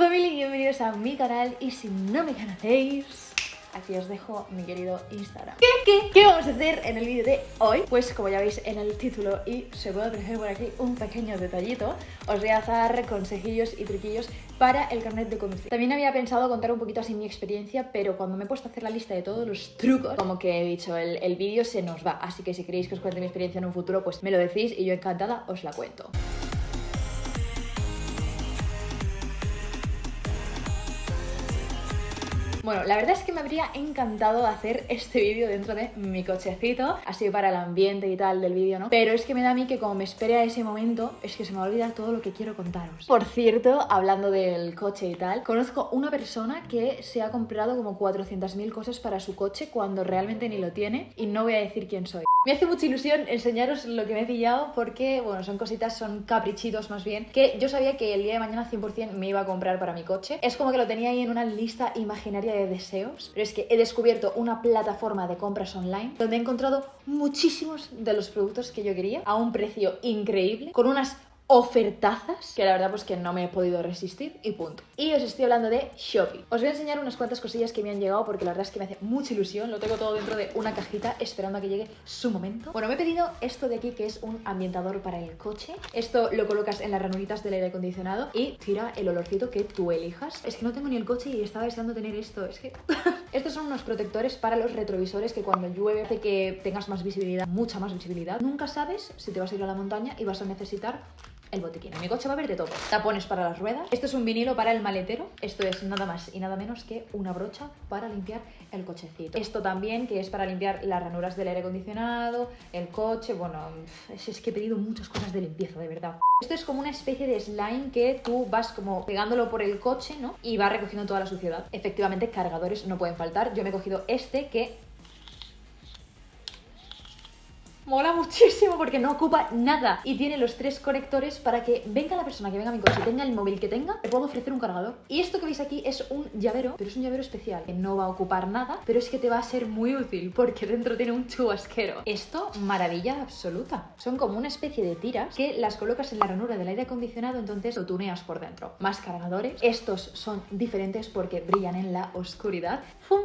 familia y bienvenidos a mi canal. Y si no me conocéis aquí os dejo mi querido Instagram. ¿Qué, qué, qué vamos a hacer en el vídeo de hoy? Pues como ya veis en el título y se puede apreciar por aquí un pequeño detallito os voy a dar consejillos y truquillos para el carnet de conducir. También había pensado contar un poquito así mi experiencia pero cuando me he puesto a hacer la lista de todos los trucos como que he dicho el, el vídeo se nos va. Así que si queréis que os cuente mi experiencia en un futuro pues me lo decís y yo encantada os la cuento Bueno, la verdad es que me habría encantado hacer este vídeo dentro de mi cochecito, así para el ambiente y tal del vídeo, ¿no? Pero es que me da a mí que como me espere a ese momento, es que se me va a olvidar todo lo que quiero contaros. Por cierto, hablando del coche y tal, conozco una persona que se ha comprado como 400.000 cosas para su coche cuando realmente ni lo tiene y no voy a decir quién soy. Me hace mucha ilusión enseñaros lo que me he pillado porque, bueno, son cositas, son caprichitos más bien, que yo sabía que el día de mañana 100% me iba a comprar para mi coche. Es como que lo tenía ahí en una lista imaginaria de deseos, pero es que he descubierto una plataforma de compras online donde he encontrado muchísimos de los productos que yo quería a un precio increíble, con unas ofertazas que la verdad pues que no me he podido resistir y punto. Y os estoy hablando de Shopee. Os voy a enseñar unas cuantas cosillas que me han llegado porque la verdad es que me hace mucha ilusión. Lo tengo todo dentro de una cajita esperando a que llegue su momento. Bueno, me he pedido esto de aquí que es un ambientador para el coche. Esto lo colocas en las ranuritas del aire acondicionado y tira el olorcito que tú elijas. Es que no tengo ni el coche y estaba deseando tener esto. Es que... Estos son unos protectores para los retrovisores que cuando llueve hace que tengas más visibilidad, mucha más visibilidad. Nunca sabes si te vas a ir a la montaña y vas a necesitar el botiquín. Mi coche va a haber de todo. Tapones para las ruedas. Esto es un vinilo para el maletero. Esto es nada más y nada menos que una brocha para limpiar el cochecito. Esto también que es para limpiar las ranuras del aire acondicionado, el coche. Bueno, es, que he pedido muchas cosas de limpieza, de verdad. Esto es como una especie de slime que tú vas como pegándolo por el coche, ¿no? Y va recogiendo toda la suciedad. Efectivamente, cargadores no pueden faltar. Yo me he cogido este que Mola muchísimo porque no ocupa nada y tiene los tres conectores para que venga la persona que venga a mi coche, tenga el móvil que tenga, le puedo ofrecer un cargador. Y esto que veis aquí es un llavero, pero es un llavero especial que no va a ocupar nada, pero es que te va a ser muy útil porque dentro tiene un chubasquero. Esto, maravilla absoluta. Son como una especie de tiras que las colocas en la ranura del aire acondicionado, entonces lo tuneas por dentro. Más cargadores. Estos son diferentes porque brillan en la oscuridad. ¡Fum!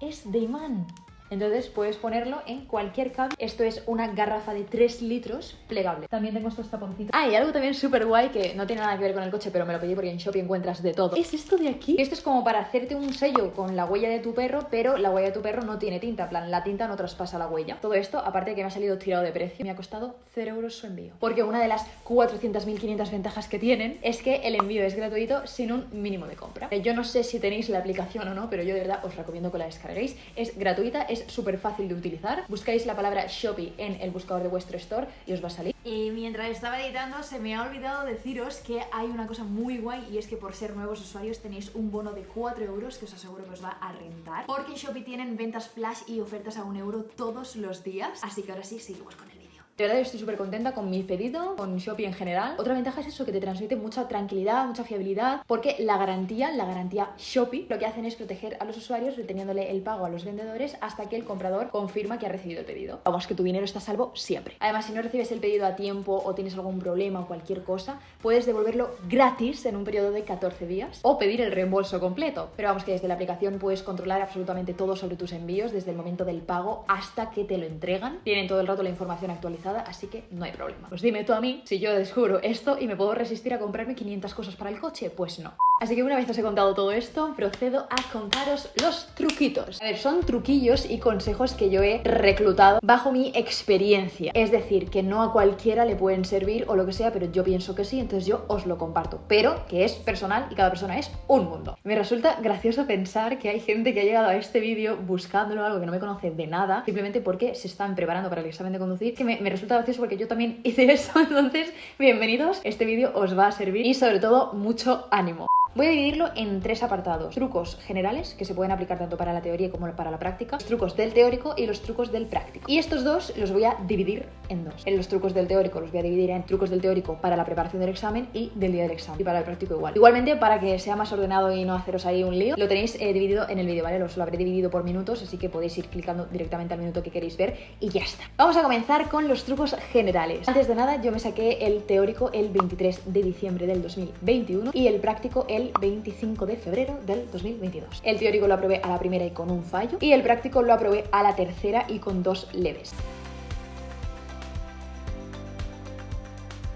Es de imán. Entonces puedes ponerlo en cualquier cable. Esto es una garrafa de 3 litros plegable. También tengo estos taponcitos. Ah, y algo también súper guay que no tiene nada que ver con el coche, pero me lo pedí porque en Shopee encuentras de todo. Es esto de aquí. Esto es como para hacerte un sello con la huella de tu perro, pero la huella de tu perro no tiene tinta. En plan, la tinta no traspasa la huella. Todo esto, aparte de que me ha salido tirado de precio, me ha costado 0 euros su envío. Porque una de las 400.500 ventajas que tienen es que el envío es gratuito sin un mínimo de compra. Yo no sé si tenéis la aplicación o no, pero yo de verdad os recomiendo que la descarguéis. Es gratuita, es súper fácil de utilizar. Buscáis la palabra Shopee en el buscador de vuestro store y os va a salir. Y mientras estaba editando se me ha olvidado deciros que hay una cosa muy guay y es que por ser nuevos usuarios tenéis un bono de 4 euros que os aseguro que os va a rentar. Porque en Shopee tienen ventas flash y ofertas a un euro todos los días. Así que ahora sí, seguimos con el. De verdad estoy súper contenta con mi pedido, con Shopee en general. Otra ventaja es eso, que te transmite mucha tranquilidad, mucha fiabilidad, porque la garantía, la garantía Shopee, lo que hacen es proteger a los usuarios reteniéndole el pago a los vendedores hasta que el comprador confirma que ha recibido el pedido. Vamos, que tu dinero está a salvo siempre. Además, si no recibes el pedido a tiempo o tienes algún problema o cualquier cosa, puedes devolverlo gratis en un periodo de 14 días o pedir el reembolso completo. Pero vamos, que desde la aplicación puedes controlar absolutamente todo sobre tus envíos, desde el momento del pago hasta que te lo entregan. Tienen todo el rato la información actualizada así que no hay problema. Pues dime tú a mí si yo descubro esto y me puedo resistir a comprarme 500 cosas para el coche, pues no. Así que una vez os he contado todo esto, procedo a contaros los truquitos. A ver, son truquillos y consejos que yo he reclutado bajo mi experiencia. Es decir, que no a cualquiera le pueden servir o lo que sea, pero yo pienso que sí, entonces yo os lo comparto. Pero que es personal y cada persona es un mundo. Me resulta gracioso pensar que hay gente que ha llegado a este vídeo buscándolo algo que no me conoce de nada, simplemente porque se están preparando para el examen de conducir, que me, resulta gracioso porque yo también hice eso. Entonces, bienvenidos, este vídeo os va a servir y sobre todo mucho ánimo. Voy a dividirlo en tres apartados. Trucos generales, que se pueden aplicar tanto para la teoría como para la práctica. Trucos del teórico y los trucos del práctico. Y estos dos los voy a dividir en dos. En los trucos del teórico los voy a dividir en trucos del teórico para la preparación del examen y del día del examen. Y para el práctico igual. Igualmente, para que sea más ordenado y no haceros ahí un lío, lo tenéis eh, dividido en el vídeo, ¿vale? Os lo habré dividido por minutos, así que podéis ir clicando directamente al minuto que queréis ver y ya está. Vamos a comenzar con los trucos generales. Antes de nada, yo me saqué el teórico el 23 de diciembre del 2021 y el práctico el el 25 de febrero del 2022. El teórico lo aprobé a la primera y con un fallo y el práctico lo aprobé a la tercera y con dos leves.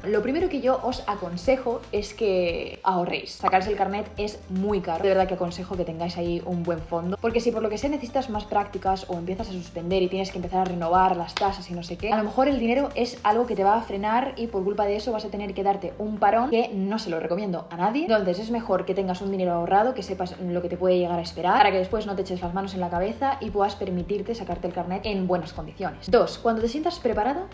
Lo primero que yo os aconsejo es que ahorréis. Sacarse el carnet es muy caro. De verdad que aconsejo que tengáis ahí un buen fondo. Porque si por lo que sea necesitas más prácticas o empiezas a suspender y tienes que empezar a renovar las tasas y no sé qué, a lo mejor el dinero es algo que te va a frenar y por culpa de eso vas a tener que darte un parón que no se lo recomiendo a nadie. Entonces es mejor que tengas un dinero ahorrado, que sepas lo que te puede llegar a esperar, para que después no te eches las manos en la cabeza y puedas permitirte sacarte el carnet en buenas condiciones. Dos, cuando te sientas preparado,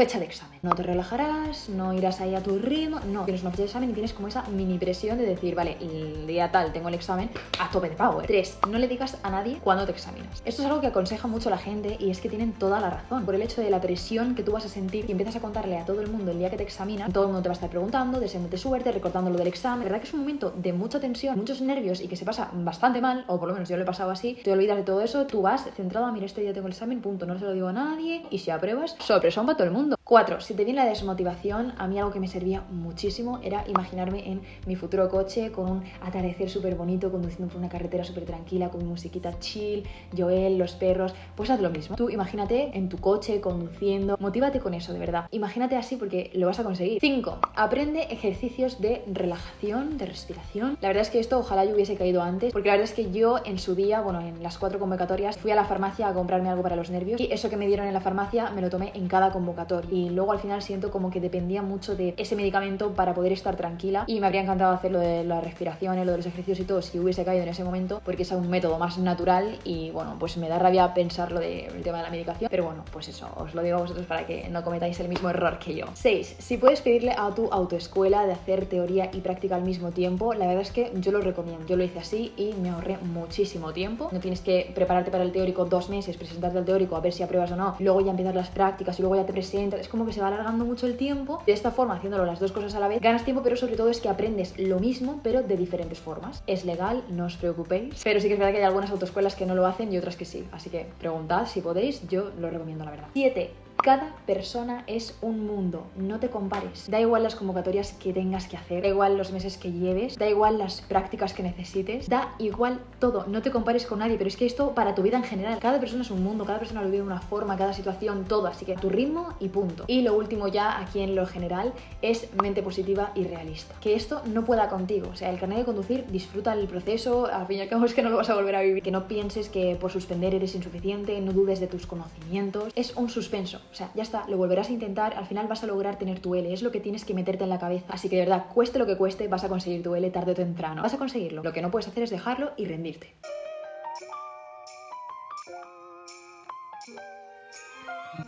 fecha de examen. No te relajarás, no irás ahí a tu ritmo, no, tienes una fecha de examen y tienes como esa mini presión de decir, vale, el día tal tengo el examen a tope de power. Tres, no le digas a nadie cuándo te examinas. Esto es algo que aconseja mucho la gente y es que tienen toda la razón. Por el hecho de la presión que tú vas a sentir y empiezas a contarle a todo el mundo el día que te examinan, todo el mundo te va a estar preguntando, deseándote suerte, recordando lo del examen. La verdad que es un momento de mucha tensión, muchos nervios y que se pasa bastante mal, o por lo menos yo lo he pasado así, te olvidas de todo eso, tú vas centrado a, mira, este día tengo el examen, punto, no se lo digo a nadie y si apruebas, sorpresa para todo el mundo. 4. Si te viene la desmotivación, a mí algo que me servía muchísimo era imaginarme en mi futuro coche con un atardecer súper bonito, conduciendo por una carretera súper tranquila, con mi musiquita chill, Joel, los perros. Pues haz lo mismo. Tú imagínate en tu coche, conduciendo. Motívate con eso, de verdad. Imagínate así porque lo vas a conseguir. 5. Aprende ejercicios de relajación, de respiración. La verdad es que esto ojalá yo hubiese caído antes, porque la verdad es que yo en su día, bueno, en las cuatro convocatorias, fui a la farmacia a comprarme algo para los nervios y eso que me dieron en la farmacia me lo tomé en cada convocatoria y luego al final siento como que dependía mucho de ese medicamento para poder estar tranquila y me habría encantado hacer lo de la respiración, lo de los ejercicios y todo si hubiese caído en ese momento porque es un método más natural y bueno, pues me da rabia pensar lo del tema de la medicación, pero bueno, pues eso, os lo digo a vosotros para que no cometáis el mismo error que yo. 6. Si puedes pedirle a tu autoescuela de hacer teoría y práctica al mismo tiempo, la verdad es que yo lo recomiendo. Yo lo hice así y me ahorré muchísimo tiempo. No tienes que prepararte para el teórico dos meses, presentarte al teórico a ver si apruebas o no, luego ya empezar las prácticas y luego ya te presentas. Es como que se va alargando mucho el tiempo. De esta forma, haciéndolo las dos cosas a la vez, ganas tiempo, pero sobre todo es que aprendes lo mismo, pero de diferentes formas. Es legal, no os preocupéis. Pero sí que es verdad que hay algunas autoescuelas que no lo hacen y otras que sí. Así que preguntad si podéis, yo lo recomiendo la verdad. 7. Cada persona es un mundo, no te compares. Da igual las convocatorias que tengas que hacer, da igual los meses que lleves, da igual las prácticas que necesites, da igual todo, no te compares con nadie, pero es que esto para tu vida en general, cada persona es un mundo, cada persona lo vive de una forma, cada situación, todo, así que tu ritmo y punto. Y lo último ya aquí en lo general es mente positiva y realista. Que esto no pueda contigo, o sea, el carnet de conducir, disfruta el proceso, al fin y al cabo es que no lo vas a volver a vivir, que no pienses que por suspender eres insuficiente, no dudes de tus conocimientos, es un suspenso. O sea, ya está, lo volverás a intentar, al final vas a lograr tener tu L, es lo que tienes que meterte en la cabeza. Así que de verdad, cueste lo que cueste, vas a conseguir tu L tarde o temprano. Vas a conseguirlo. Lo que no puedes hacer es dejarlo y rendirte.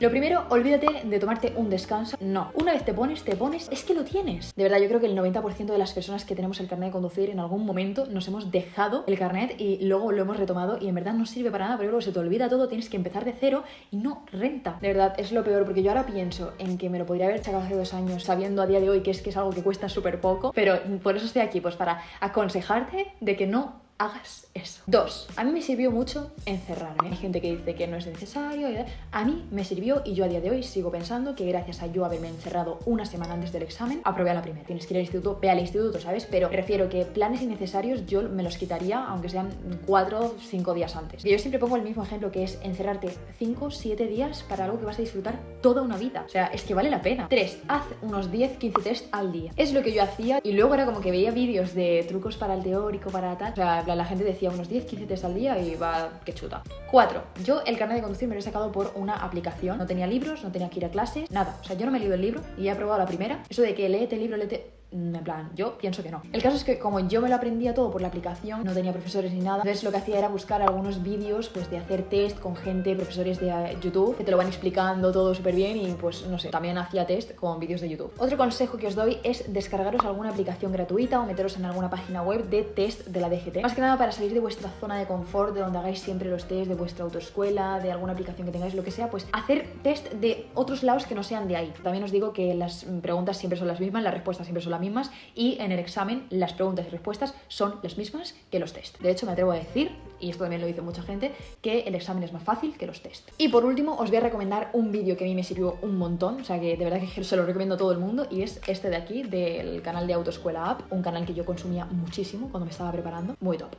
Lo primero, olvídate de tomarte un descanso. No, una vez te pones, te pones, es que lo tienes. De verdad, yo creo que el 90% de las personas que tenemos el carnet de conducir en algún momento nos hemos dejado el carnet y luego lo hemos retomado y en verdad no sirve para nada porque luego se te olvida todo, tienes que empezar de cero y no renta. De verdad, es lo peor porque yo ahora pienso en que me lo podría haber sacado hace dos años sabiendo a día de hoy que es que es algo que cuesta súper poco, pero por eso estoy aquí, pues para aconsejarte de que no hagas eso. Dos, a mí me sirvió mucho encerrarme. Hay gente que dice que no es necesario. A mí me sirvió y yo a día de hoy sigo pensando que gracias a yo haberme encerrado una semana antes del examen, aprobé a la primera. Tienes que ir al instituto, ve al instituto, ¿sabes? Pero prefiero que planes innecesarios yo me los quitaría, aunque sean cuatro o cinco días antes. Yo siempre pongo el mismo ejemplo que es encerrarte cinco, siete días para algo que vas a disfrutar toda una vida. O sea, es que vale la pena. Tres, haz unos 10, 15 test al día. Es lo que yo hacía y luego era como que veía vídeos de trucos para el teórico, para tal. O sea, la gente decía unos 10, 15 test al día y va, que chuta. 4. Yo el carnet de conducir me lo he sacado por una aplicación. No tenía libros, no tenía que ir a clases, nada. O sea, yo no me he leído el libro y he aprobado la primera. Eso de que léete el libro, léete en plan, yo pienso que no. El caso es que como yo me lo aprendía todo por la aplicación, no tenía profesores ni nada, entonces lo que hacía era buscar algunos vídeos pues de hacer test con gente, profesores de eh, YouTube, que te lo van explicando todo súper bien y pues no sé, también hacía test con vídeos de YouTube. Otro consejo que os doy es descargaros alguna aplicación gratuita o meteros en alguna página web de test de la DGT. Más que nada para salir de vuestra zona de confort, de donde hagáis siempre los test de vuestra autoescuela, de alguna aplicación que tengáis, lo que sea, pues hacer test de otros lados que no sean de ahí. También os digo que las preguntas siempre son las mismas, las respuestas siempre son las mismas y en el examen las preguntas y respuestas son las mismas que los test. De hecho, me atrevo a decir, y esto también lo dice mucha gente, que el examen es más fácil que los test. Y por último, os voy a recomendar un vídeo que a mí me sirvió un montón, o sea que de verdad que se lo recomiendo a todo el mundo, y es este de aquí, del canal de Autoescuela App, un canal que yo consumía muchísimo cuando me estaba preparando. Muy top.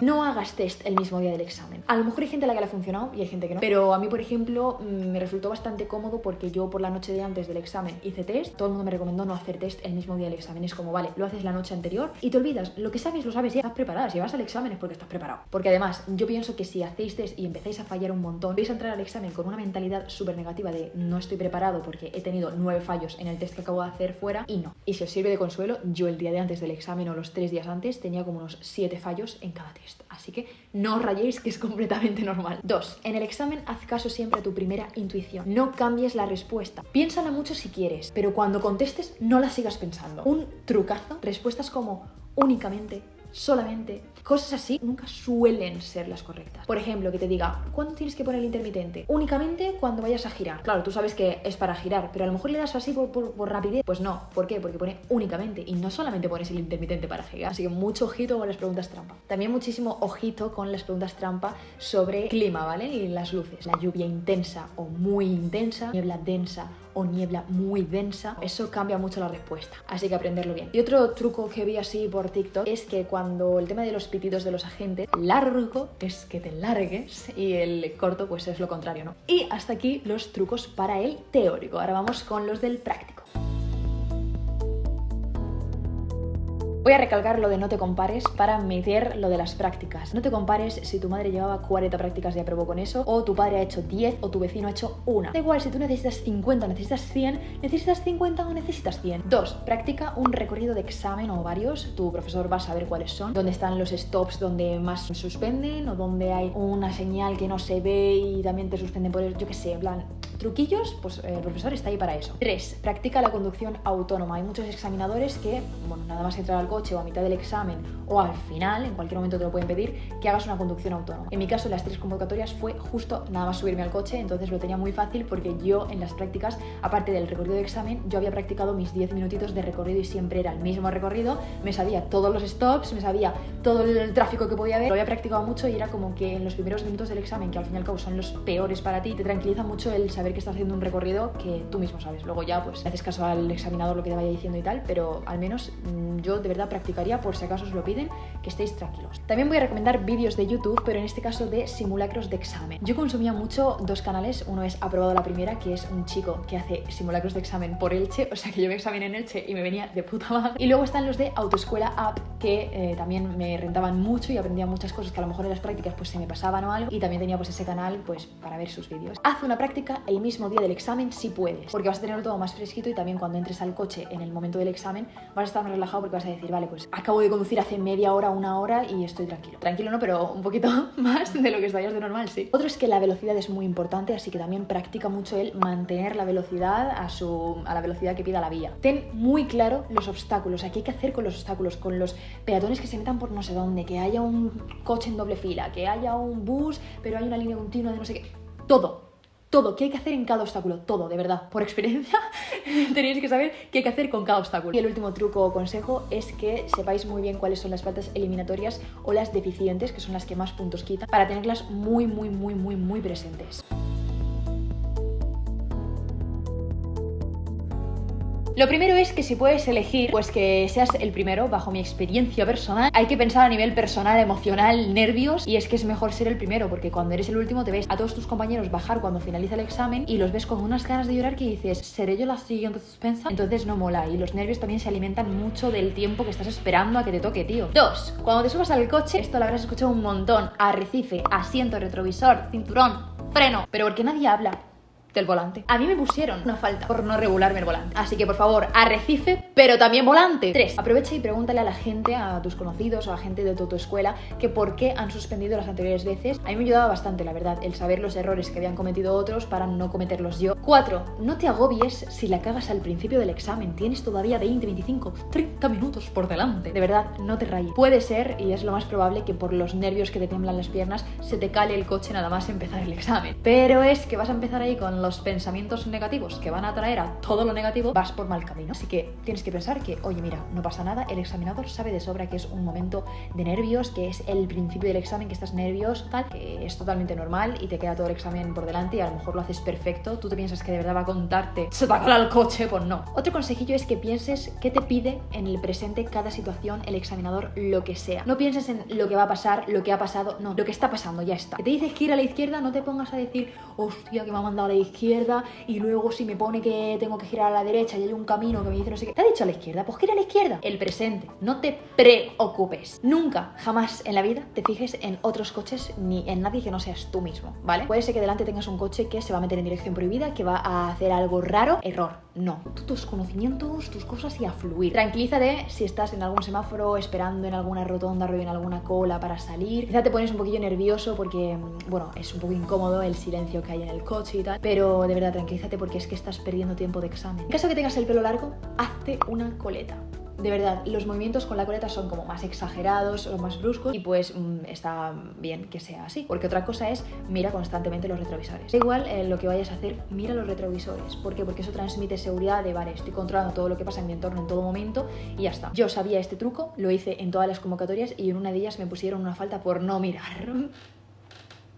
No hagas test el mismo día del examen. A lo mejor hay gente a la que le ha funcionado y hay gente que no. Pero a mí, por ejemplo, mm, me resultó bastante cómodo porque yo por la noche de antes del examen hice test. Todo el mundo me recomendó no hacer test el mismo día del examen. Es como, vale, lo haces la noche anterior y te olvidas. Lo que sabes, lo sabes, ya estás preparada. Si vas al examen es porque estás preparado. Porque además, yo pienso que si hacéis test y empezáis a fallar un montón, vais a entrar al examen con una mentalidad súper negativa de no estoy preparado porque he tenido nueve fallos en el test que acabo de hacer fuera y no. Y si os sirve de consuelo, yo el día de antes del examen o los tres días antes tenía como unos siete fallos en cada test. Así que no os rayéis, que es completamente normal. Dos, en el examen haz caso siempre a tu primera intuición. No cambies la respuesta. Piénsala mucho si quieres, pero cuando contestes no la sigas pensando. Un trucazo, respuestas como únicamente, solamente, cosas así nunca suelen ser las correctas. Por ejemplo, que te diga, ¿cuándo tienes que poner el intermitente? Únicamente cuando vayas a girar. Claro, tú sabes que es para girar, pero a lo mejor le das así por, rapidez. Pues no, ¿por qué? Porque pone únicamente y no solamente pones el intermitente para girar. Así que mucho ojito con las preguntas trampa. También muchísimo ojito con las preguntas trampa sobre clima, ¿vale? Y las luces. La lluvia intensa o muy intensa, niebla densa o niebla muy densa, eso cambia mucho la respuesta. Así que aprenderlo bien. Y otro truco que vi así por TikTok es que cuando el tema de los pitidos de los agentes, largo es que te largues y el corto pues es lo contrario, ¿no? Y hasta aquí los trucos para el teórico. Ahora vamos con los del práctico. Voy a recalcar lo de no te compares para meter lo de las prácticas. No te compares si tu madre llevaba 40 prácticas y aprobó con eso, o tu padre ha hecho 10 o tu vecino ha hecho una. Da igual si tú necesitas 50 necesitas 100, necesitas 50 o necesitas 100. 2. Practica un recorrido de examen o varios. Tu profesor va a saber cuáles son, dónde están los stops donde más suspenden o donde hay una señal que no se ve y también te suspenden por yo qué sé, en plan, truquillos, pues eh, el profesor está ahí para eso. 3. Practica la conducción autónoma. Hay muchos examinadores que, bueno, nada más entrar al coche o a mitad del examen o al final, en cualquier momento te lo pueden pedir, que hagas una conducción autónoma. En mi caso, las tres convocatorias fue justo nada más subirme al coche, entonces lo tenía muy fácil porque yo en las prácticas, aparte del recorrido de examen, yo había practicado mis 10 minutitos de recorrido y siempre era el mismo recorrido, me sabía todos los stops, me sabía todo el tráfico que podía haber, lo había practicado mucho y era como que en los primeros minutos del examen, que al fin y al cabo son los peores para ti, te tranquiliza mucho el saber que estás haciendo un recorrido que tú mismo sabes. Luego ya pues haces caso al examinador lo que te vaya diciendo y tal, pero al menos mm, yo de verdad practicaría por si acaso os lo piden, que estéis tranquilos. También voy a recomendar vídeos de YouTube, pero en este caso de simulacros de examen. Yo consumía mucho dos canales, uno es Aprobado la Primera, que es un chico que hace simulacros de examen por Elche, o sea que yo me examiné en Elche y me venía de puta madre. Y luego están los de Autoescuela App, que eh, también me rentaban mucho y aprendía muchas cosas que a lo mejor en las prácticas pues se me pasaban o algo, y también tenía pues ese canal pues para ver sus vídeos. Haz una práctica el mismo día del examen si puedes, porque vas a tenerlo todo más fresquito y también cuando entres al coche en el momento del examen vas a estar más relajado porque vas a decir, vale, pues acabo de conducir hace media hora, una hora y estoy tranquilo. Tranquilo no, pero un poquito más de lo que estarías de normal, sí. Otro es que la velocidad es muy importante, así que también practica mucho el mantener la velocidad a, su, a la velocidad que pida la vía. Ten muy claro los obstáculos, aquí hay que hacer con los obstáculos, con los peatones que se metan por no sé dónde, que haya un coche en doble fila, que haya un bus, pero hay una línea continua de no sé qué. Todo, todo, qué hay que hacer en cada obstáculo, todo, de verdad. Por experiencia tenéis que saber qué hay que hacer con cada obstáculo. Y el último truco o consejo es que sepáis muy bien cuáles son las faltas eliminatorias o las deficientes, que son las que más puntos quitan, para tenerlas muy, muy, muy, muy, muy presentes. Lo primero es que si puedes elegir, pues que seas el primero, bajo mi experiencia personal. Hay que pensar a nivel personal, emocional, nervios, y es que es mejor ser el primero, porque cuando eres el último te ves a todos tus compañeros bajar cuando finaliza el examen y los ves con unas ganas de llorar que dices, ¿seré yo la siguiente suspensa? Entonces no mola, y los nervios también se alimentan mucho del tiempo que estás esperando a que te toque, tío. Dos, cuando te subas al coche, esto lo habrás escuchado un montón, arrecife, asiento, retrovisor, cinturón, freno, pero porque nadie habla del volante. A mí me pusieron una falta por no regularme el volante. Así que por favor, arrecife, pero también volante. 3. Aprovecha y pregúntale a la gente, a tus conocidos o a gente de tu, escuela, que por qué han suspendido las anteriores veces. A mí me ayudaba bastante, la verdad, el saber los errores que habían cometido otros para no cometerlos yo. 4. No te agobies si la cagas al principio del examen. Tienes todavía 20, 25, 30 minutos por delante. De verdad, no te rayes. Puede ser, y es lo más probable, que por los nervios que te tiemblan las piernas se te cale el coche nada más empezar el examen. Pero es que vas a empezar ahí con los pensamientos negativos que van a traer a todo lo negativo, vas por mal camino. Así que tienes que pensar que, oye, mira, no pasa nada, el examinador sabe de sobra que es un momento de nervios, que es el principio del examen, que estás nervioso, tal, que es totalmente normal y te queda todo el examen por delante y a lo mejor lo haces perfecto. Tú te piensas que de verdad va a contarte, se va a colar el coche, pues no. Otro consejillo es que pienses qué te pide en el presente cada situación el examinador, lo que sea. No pienses en lo que va a pasar, lo que ha pasado, no, lo que está pasando, ya está. Que te dice gira a la izquierda, no te pongas a decir, hostia, que me ha mandado a la izquierda y luego si me pone que tengo que girar a la derecha y hay un camino que me dice no sé qué. ¿Te ha dicho a la izquierda? Pues gira a la izquierda. El presente. No te preocupes. Nunca, jamás en la vida te fijes en otros coches ni en nadie que no seas tú mismo, ¿vale? Puede ser que delante tengas un coche que se va a meter en dirección prohibida, que va a hacer algo raro. Error. No. Tus conocimientos, tus cosas y a fluir. Tranquilízate si estás en algún semáforo, esperando en alguna rotonda, o en alguna cola para salir. Quizá te pones un poquillo nervioso porque, mm, bueno, es un poco incómodo el silencio que hay en el coche y tal. Pero de verdad, tranquilízate porque es que estás perdiendo tiempo de examen. En caso que tengas el pelo largo, hazte una coleta de verdad, los movimientos con la coleta son como más exagerados o más bruscos y pues mm, está bien que sea así. Porque otra cosa es, mira constantemente los retrovisores. Da igual eh, lo que vayas a hacer, mira los retrovisores. ¿Por qué? Porque eso transmite seguridad de, vale, estoy controlando todo lo que pasa en mi entorno en todo momento y ya está. Yo sabía este truco, lo hice en todas las convocatorias y en una de ellas me pusieron una falta por no mirar.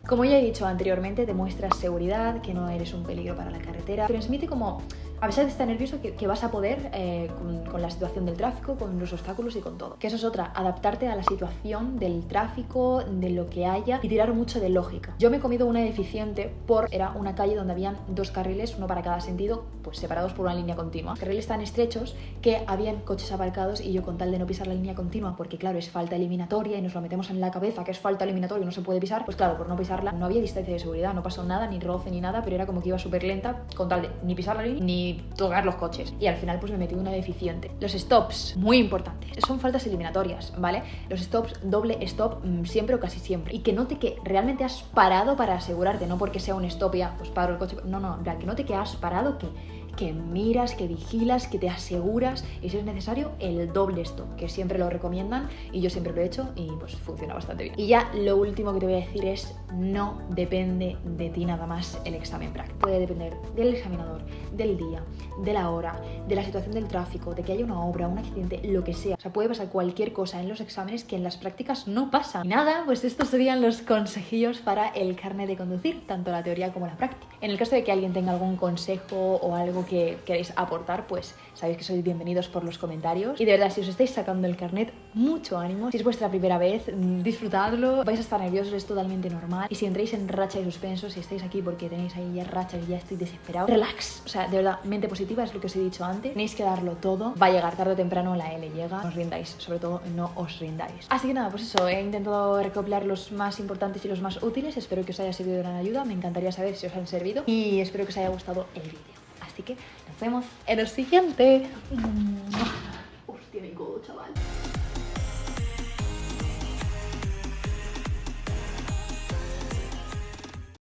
Como ya he dicho anteriormente, demuestras seguridad, que no eres un peligro para la carretera. Transmite como a pesar de estar nervioso, que, vas a poder eh, con, la situación del tráfico, con los obstáculos y con todo. Que eso es otra, adaptarte a la situación del tráfico, de lo que haya y tirar mucho de lógica. Yo me he comido una deficiente por, era una calle donde habían dos carriles, uno para cada sentido, pues separados por una línea continua. Carriles tan estrechos que habían coches aparcados y yo con tal de no pisar la línea continua, porque claro, es falta eliminatoria y nos lo metemos en la cabeza que es falta eliminatoria y no se puede pisar, pues claro, por no pisarla no había distancia de seguridad, no pasó nada, ni roce ni nada, pero era como que iba súper lenta con tal de ni pisar la línea ni tocar los coches. Y al final pues me metí una deficiente. Los stops, muy importantes. Son faltas eliminatorias, ¿vale? Los stops, doble stop, mm, siempre o casi siempre. Y que note que realmente has parado para asegurarte, no porque sea un stop ya, pues paro el coche. No, no, que note que has parado, que que miras, que vigilas, que te aseguras y si es necesario el doble stop, que siempre lo recomiendan y yo siempre lo he hecho y pues funciona bastante bien. Y ya lo último que te voy a decir es no depende de ti nada más el examen práctico. Puede depender del examinador, del día, de la hora, de la situación del tráfico, de que haya una obra, un accidente, lo que sea. O sea, puede pasar cualquier cosa en los exámenes que en las prácticas no pasa. Y nada, pues estos serían los consejillos para el carnet de conducir, tanto la teoría como la práctica. En el caso de que alguien tenga algún consejo o algo que queréis aportar, pues sabéis que sois bienvenidos por los comentarios. Y de verdad, si os estáis sacando el carnet, mucho ánimo. Si es vuestra primera vez, mm, disfrutadlo. Vais a estar nerviosos, es totalmente normal. Y si entréis en racha y suspenso, si estáis aquí porque tenéis ahí ya racha y ya estoy desesperado, relax. O sea, de verdad, mente positiva es lo que os he dicho antes. Tenéis que darlo todo. Va a llegar tarde o temprano, la L llega. No os rindáis, sobre todo no os rindáis. Así que nada, pues eso, he intentado recopilar los más importantes y los más útiles. Espero que os haya servido de gran ayuda. Me encantaría saber si os han servido. Y espero que os haya gustado el vídeo. Así que nos vemos en el siguiente. Hostia, mi codo, chaval.